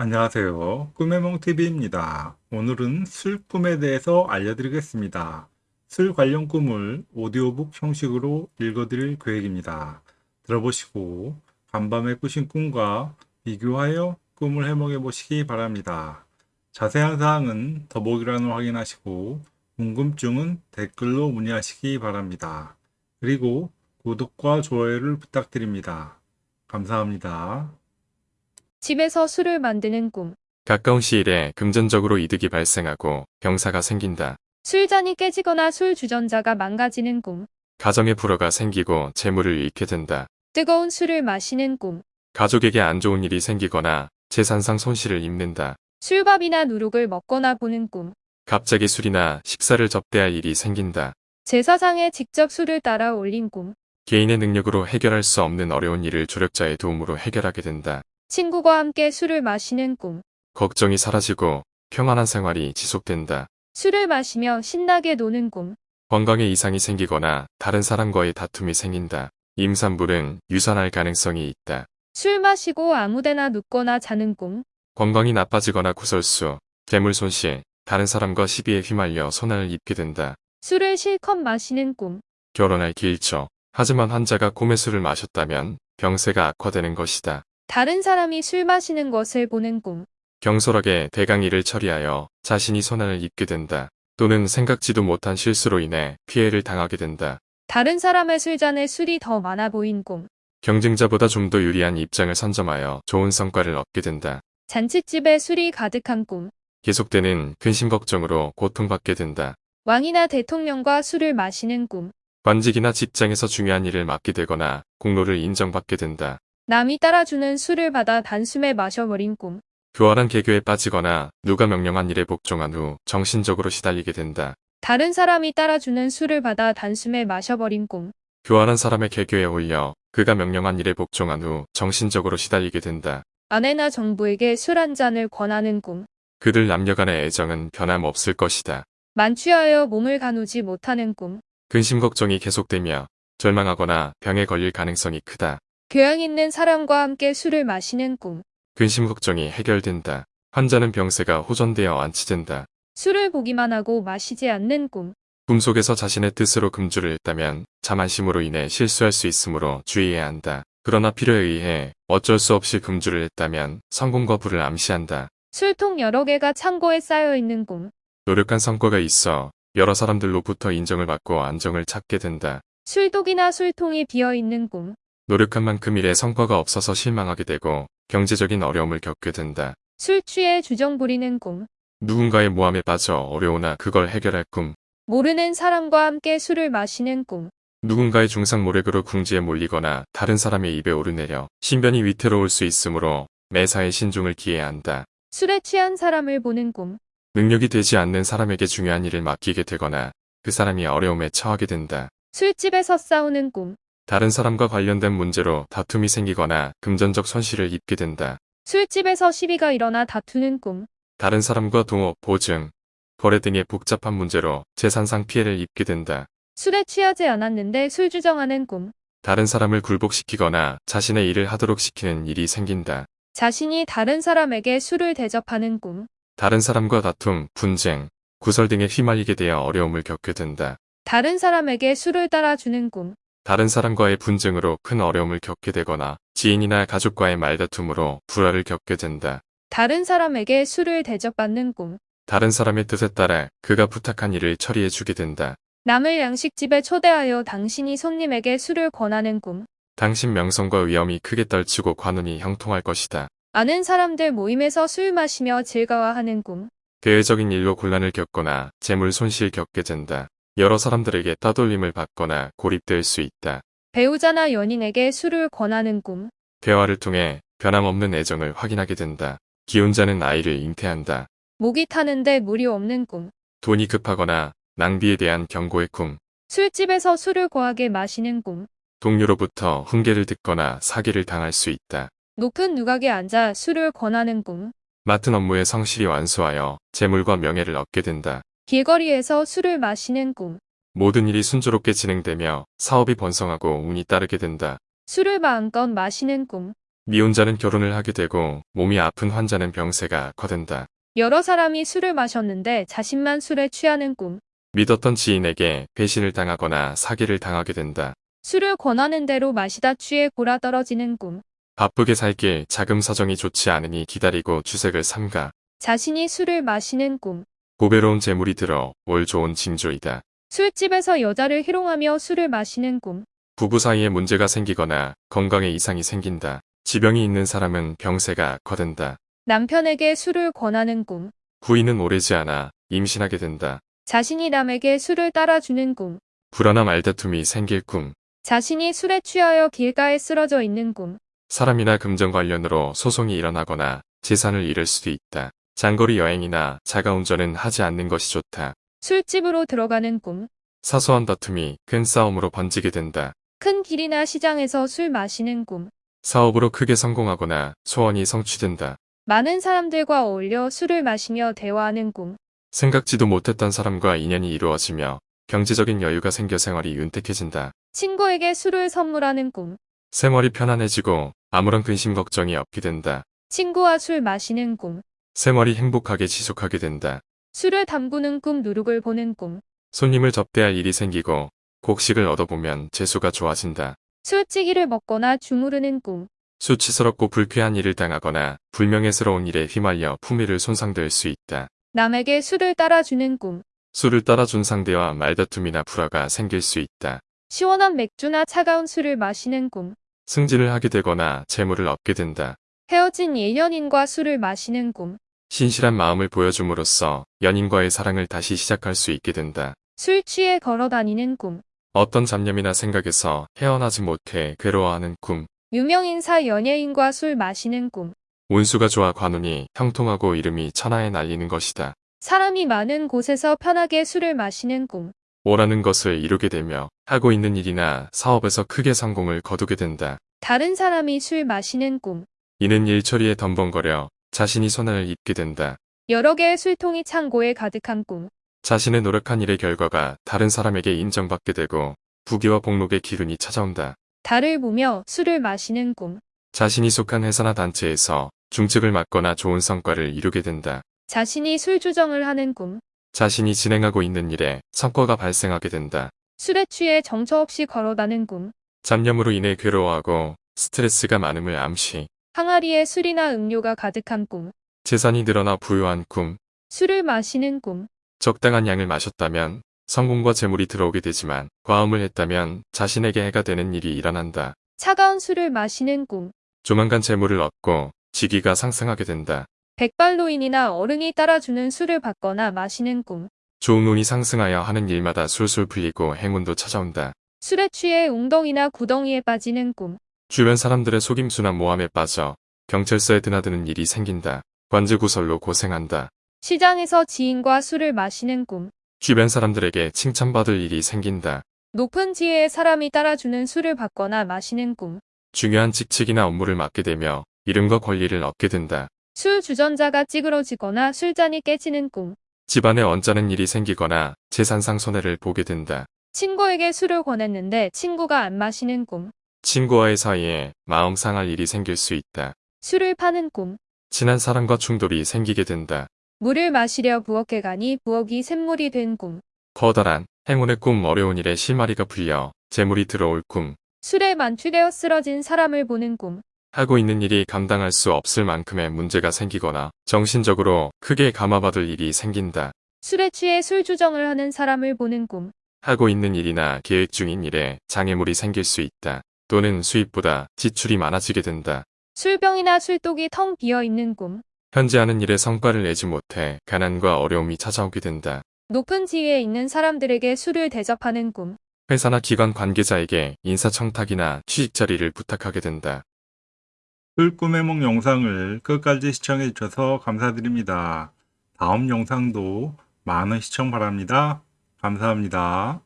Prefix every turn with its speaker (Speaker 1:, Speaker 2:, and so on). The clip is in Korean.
Speaker 1: 안녕하세요. 꿈의몽TV입니다. 오늘은 술 꿈에 대해서 알려드리겠습니다. 술 관련 꿈을 오디오북 형식으로 읽어드릴 계획입니다. 들어보시고 간밤에 꾸신 꿈과 비교하여 꿈을 해몽해 보시기 바랍니다. 자세한 사항은 더보기란을 확인하시고 궁금증은 댓글로 문의하시기 바랍니다. 그리고 구독과 좋아요를 부탁드립니다. 감사합니다.
Speaker 2: 집에서 술을 만드는 꿈.
Speaker 3: 가까운 시일에 금전적으로 이득이 발생하고 병사가 생긴다.
Speaker 2: 술잔이 깨지거나 술 주전자가 망가지는 꿈.
Speaker 3: 가정에 불화가 생기고 재물을 잃게 된다.
Speaker 2: 뜨거운 술을 마시는 꿈.
Speaker 3: 가족에게 안 좋은 일이 생기거나 재산상 손실을 입는다.
Speaker 2: 술밥이나 누룩을 먹거나 보는 꿈.
Speaker 3: 갑자기 술이나 식사를 접대할 일이 생긴다.
Speaker 2: 제사상에 직접 술을 따라 올린 꿈.
Speaker 3: 개인의 능력으로 해결할 수 없는 어려운 일을 조력자의 도움으로 해결하게 된다.
Speaker 2: 친구와 함께 술을 마시는 꿈.
Speaker 3: 걱정이 사라지고 평안한 생활이 지속된다.
Speaker 2: 술을 마시며 신나게 노는 꿈.
Speaker 3: 건강에 이상이 생기거나 다른 사람과의 다툼이 생긴다. 임산부는 유산할 가능성이 있다.
Speaker 2: 술 마시고 아무데나 눕거나 자는 꿈.
Speaker 3: 건강이 나빠지거나 구설수, 재물 손실, 다른 사람과 시비에 휘말려 손해를 입게 된다.
Speaker 2: 술을 실컷 마시는 꿈.
Speaker 3: 결혼할 길죠. 하지만 환자가 꿈에 술을 마셨다면 병세가 악화되는 것이다.
Speaker 2: 다른 사람이 술 마시는 것을 보는 꿈.
Speaker 3: 경솔하게 대강일을 처리하여 자신이 손해를 입게 된다. 또는 생각지도 못한 실수로 인해 피해를 당하게 된다.
Speaker 2: 다른 사람의 술잔에 술이 더 많아 보인 꿈.
Speaker 3: 경쟁자보다 좀 더 유리한 입장을 선점하여 좋은 성과를 얻게 된다.
Speaker 2: 잔칫집에 술이 가득한 꿈.
Speaker 3: 계속되는 근심 걱정으로 고통받게 된다.
Speaker 2: 왕이나 대통령과 술을 마시는 꿈.
Speaker 3: 관직이나 직장에서 중요한 일을 맡게 되거나 공로를 인정받게 된다.
Speaker 2: 남이 따라주는 술을 받아 단숨에 마셔버린 꿈.
Speaker 3: 교활한 개교에 빠지거나 누가 명령한 일에 복종한 후 정신적으로 시달리게 된다.
Speaker 2: 다른 사람이 따라주는 술을 받아 단숨에 마셔버린 꿈.
Speaker 3: 교활한 사람의 개교에 홀려 그가 명령한 일에 복종한 후 정신적으로 시달리게 된다.
Speaker 2: 아내나 정부에게 술 한 잔을 권하는 꿈.
Speaker 3: 그들 남녀 간의 애정은 변함없을 것이다.
Speaker 2: 만취하여 몸을 가누지 못하는 꿈.
Speaker 3: 근심 걱정이 계속되며 절망하거나 병에 걸릴 가능성이 크다.
Speaker 2: 교양 있는 사람과 함께 술을 마시는 꿈.
Speaker 3: 근심 걱정이 해결된다. 환자는 병세가 호전되어 안치된다.
Speaker 2: 술을 보기만 하고 마시지 않는 꿈.
Speaker 3: 꿈속에서 자신의 뜻으로 금주를 했다면 자만심으로 인해 실수할 수 있으므로 주의해야 한다. 그러나 필요에 의해 어쩔 수 없이 금주를 했다면 성공과 불을 암시한다.
Speaker 2: 술통 여러 개가 창고에 쌓여 있는 꿈.
Speaker 3: 노력한 성과가 있어 여러 사람들로부터 인정을 받고 안정을 찾게 된다.
Speaker 2: 술독이나 술통이 비어 있는 꿈.
Speaker 3: 노력한 만큼 일에 성과가 없어서 실망하게 되고 경제적인 어려움을 겪게 된다.
Speaker 2: 술 취해 주정 부리는 꿈.
Speaker 3: 누군가의 모함에 빠져 어려우나 그걸 해결할 꿈.
Speaker 2: 모르는 사람과 함께 술을 마시는 꿈.
Speaker 3: 누군가의 중상 모략으로 궁지에 몰리거나 다른 사람의 입에 오르내려 신변이 위태로울 수 있으므로 매사에 신중을 기해야 한다.
Speaker 2: 술에 취한 사람을 보는 꿈.
Speaker 3: 능력이 되지 않는 사람에게 중요한 일을 맡기게 되거나 그 사람이 어려움에 처하게 된다.
Speaker 2: 술집에서 싸우는 꿈.
Speaker 3: 다른 사람과 관련된 문제로 다툼이 생기거나 금전적 손실을 입게 된다.
Speaker 2: 술집에서 시비가 일어나 다투는 꿈.
Speaker 3: 다른 사람과 동업, 보증, 거래 등의 복잡한 문제로 재산상 피해를 입게 된다.
Speaker 2: 술에 취하지 않았는데 술 주정하는 꿈.
Speaker 3: 다른 사람을 굴복시키거나 자신의 일을 하도록 시키는 일이 생긴다.
Speaker 2: 자신이 다른 사람에게 술을 대접하는 꿈.
Speaker 3: 다른 사람과 다툼, 분쟁, 구설 등에 휘말리게 되어 어려움을 겪게 된다.
Speaker 2: 다른 사람에게 술을 따라주는 꿈.
Speaker 3: 다른 사람과의 분쟁으로 큰 어려움을 겪게 되거나 지인이나 가족과의 말다툼으로 불화를 겪게 된다.
Speaker 2: 다른 사람에게 술을 대접받는 꿈.
Speaker 3: 다른 사람의 뜻에 따라 그가 부탁한 일을 처리해 주게 된다.
Speaker 2: 남을 양식집에 초대하여 당신이 손님에게 술을 권하는 꿈.
Speaker 3: 당신 명성과 위엄이 크게 떨치고 관운이 형통할 것이다.
Speaker 2: 아는 사람들 모임에서 술 마시며 즐거워하는 꿈.
Speaker 3: 대외적인 일로 곤란을 겪거나 재물 손실 겪게 된다. 여러 사람들에게 따돌림을 받거나 고립될 수 있다.
Speaker 2: 배우자나 연인에게 술을 권하는 꿈.
Speaker 3: 대화를 통해 변함없는 애정을 확인하게 된다. 기혼자는 아이를 잉태한다.
Speaker 2: 목이 타는데 물이 없는 꿈.
Speaker 3: 돈이 급하거나 낭비에 대한 경고의 꿈.
Speaker 2: 술집에서 술을 거하게 마시는 꿈.
Speaker 3: 동료로부터 훈계를 듣거나 사기를 당할 수 있다.
Speaker 2: 높은 누각에 앉아 술을 권하는 꿈.
Speaker 3: 맡은 업무에 성실히 완수하여 재물과 명예를 얻게 된다.
Speaker 2: 길거리에서 술을 마시는 꿈.
Speaker 3: 모든 일이 순조롭게 진행되며 사업이 번성하고 운이 따르게 된다.
Speaker 2: 술을 마음껏 마시는 꿈.
Speaker 3: 미혼자는 결혼을 하게 되고 몸이 아픈 환자는 병세가 악화된다.
Speaker 2: 여러 사람이 술을 마셨는데 자신만 술에 취하는 꿈.
Speaker 3: 믿었던 지인에게 배신을 당하거나 사기를 당하게 된다.
Speaker 2: 술을 권하는 대로 마시다 취해 골아 떨어지는 꿈.
Speaker 3: 바쁘게 살길 자금 사정이 좋지 않으니 기다리고 주색을 삼가.
Speaker 2: 자신이 술을 마시는 꿈.
Speaker 3: 고배로운 재물이 들어 올 좋은 징조이다.
Speaker 2: 술집에서 여자를 희롱하며 술을 마시는 꿈.
Speaker 3: 부부 사이에 문제가 생기거나 건강에 이상이 생긴다. 지병이 있는 사람은 병세가 악화된다.
Speaker 2: 남편에게 술을 권하는 꿈.
Speaker 3: 부인은 오래지 않아 임신하게 된다.
Speaker 2: 자신이 남에게 술을 따라주는 꿈.
Speaker 3: 불안한 말다툼이 생길 꿈.
Speaker 2: 자신이 술에 취하여 길가에 쓰러져 있는 꿈.
Speaker 3: 사람이나 금전 관련으로 소송이 일어나거나 재산을 잃을 수도 있다. 장거리 여행이나 자가운전은 하지 않는 것이 좋다.
Speaker 2: 술집으로 들어가는 꿈.
Speaker 3: 사소한 다툼이 큰 싸움으로 번지게 된다.
Speaker 2: 큰 길이나 시장에서 술 마시는 꿈.
Speaker 3: 사업으로 크게 성공하거나 소원이 성취된다.
Speaker 2: 많은 사람들과 어울려 술을 마시며 대화하는 꿈.
Speaker 3: 생각지도 못했던 사람과 인연이 이루어지며 경제적인 여유가 생겨 생활이 윤택해진다.
Speaker 2: 친구에게 술을 선물하는 꿈.
Speaker 3: 생활이 편안해지고 아무런 근심 걱정이 없게 된다.
Speaker 2: 친구와 술 마시는 꿈.
Speaker 3: 생활이 행복하게 지속하게 된다.
Speaker 2: 술을 담그는 꿈 누룩을 보는 꿈.
Speaker 3: 손님을 접대할 일이 생기고 곡식을 얻어보면 재수가 좋아진다.
Speaker 2: 술찌기를 먹거나 주무르는 꿈.
Speaker 3: 수치스럽고 불쾌한 일을 당하거나 불명예스러운 일에 휘말려 품위를 손상될 수 있다.
Speaker 2: 남에게 술을 따라주는 꿈.
Speaker 3: 술을 따라준 상대와 말다툼이나 불화가 생길 수 있다.
Speaker 2: 시원한 맥주나 차가운 술을 마시는 꿈.
Speaker 3: 승진을 하게 되거나 재물을 얻게 된다.
Speaker 2: 헤어진 예년인과 술을 마시는 꿈.
Speaker 3: 신실한 마음을 보여줌으로써 연인과의 사랑을 다시 시작할 수 있게 된다.
Speaker 2: 술 취해 걸어 다니는 꿈.
Speaker 3: 어떤 잡념이나 생각에서 헤어나지 못해 괴로워하는 꿈.
Speaker 2: 유명인사 연예인과 술 마시는 꿈.
Speaker 3: 운수가 좋아 관운이 형통하고 이름이 천하에 날리는 것이다.
Speaker 2: 사람이 많은 곳에서 편하게 술을 마시는 꿈.
Speaker 3: 원하는 것을 이루게 되며 하고 있는 일이나 사업에서 크게 성공을 거두게 된다.
Speaker 2: 다른 사람이 술 마시는 꿈.
Speaker 3: 이는 일처리에 덤벙거려 자신이 손해를 입게 된다.
Speaker 2: 여러 개의 술통이 창고에 가득한 꿈.
Speaker 3: 자신의 노력한 일의 결과가 다른 사람에게 인정받게 되고 부귀와 복록의 기운이 찾아온다.
Speaker 2: 달을 보며 술을 마시는 꿈.
Speaker 3: 자신이 속한 회사나 단체에서 중책을 맡거나 좋은 성과를 이루게 된다.
Speaker 2: 자신이 술 주정을 하는 꿈.
Speaker 3: 자신이 진행하고 있는 일에 성과가 발생하게 된다.
Speaker 2: 술에 취해 정처 없이 걸어다는 꿈.
Speaker 3: 잡념으로 인해 괴로워하고 스트레스가 많음을 암시.
Speaker 2: 항아리에 술이나 음료가 가득한 꿈.
Speaker 3: 재산이 늘어나 부유한 꿈.
Speaker 2: 술을 마시는 꿈.
Speaker 3: 적당한 양을 마셨다면 성공과 재물이 들어오게 되지만 과음을 했다면 자신에게 해가 되는 일이 일어난다.
Speaker 2: 차가운 술을 마시는 꿈.
Speaker 3: 조만간 재물을 얻고 직위가 상승하게 된다.
Speaker 2: 백발노인이나 어른이 따라주는 술을 받거나 마시는 꿈.
Speaker 3: 좋은 운이 상승하여 하는 일마다 술술 풀리고 행운도 찾아온다.
Speaker 2: 술에 취해 웅덩이나 구덩이에 빠지는 꿈.
Speaker 3: 주변 사람들의 속임수나 모함에 빠져 경찰서에 드나드는 일이 생긴다. 관제구설로 고생한다.
Speaker 2: 시장에서 지인과 술을 마시는 꿈.
Speaker 3: 주변 사람들에게 칭찬받을 일이 생긴다.
Speaker 2: 높은 지혜의 사람이 따라주는 술을 받거나 마시는 꿈.
Speaker 3: 중요한 직책이나 업무를 맡게 되며 이름과 권리를 얻게 된다.
Speaker 2: 술 주전자가 찌그러지거나 술잔이 깨지는 꿈.
Speaker 3: 집안에 언짢은 일이 생기거나 재산상 손해를 보게 된다.
Speaker 2: 친구에게 술을 권했는데 친구가 안 마시는 꿈.
Speaker 3: 친구와의 사이에 마음 상할 일이 생길 수 있다.
Speaker 2: 술을 파는 꿈.
Speaker 3: 친한 사람과 충돌이 생기게 된다.
Speaker 2: 물을 마시려 부엌에 가니 부엌이 샘물이 된 꿈.
Speaker 3: 커다란 행운의 꿈 어려운 일에 실마리가 풀려 재물이 들어올 꿈.
Speaker 2: 술에 만취되어 쓰러진 사람을 보는 꿈.
Speaker 3: 하고 있는 일이 감당할 수 없을 만큼의 문제가 생기거나 정신적으로 크게 감화받을 일이 생긴다.
Speaker 2: 술에 취해 술 주정을 하는 사람을 보는 꿈.
Speaker 3: 하고 있는 일이나 계획 중인 일에 장애물이 생길 수 있다. 또는 수입보다 지출이 많아지게 된다.
Speaker 2: 술병이나 술독이 텅 비어 있는 꿈.
Speaker 3: 현재 하는 일에 성과를 내지 못해 가난과 어려움이 찾아오게 된다.
Speaker 2: 높은 지위에 있는 사람들에게 술을 대접하는 꿈.
Speaker 3: 회사나 기관 관계자에게 인사청탁이나 취직 자리를 부탁하게 된다.
Speaker 1: 술꿈해몽 영상을 끝까지 시청해 주셔서 감사드립니다. 다음 영상도 많은 시청 바랍니다. 감사합니다.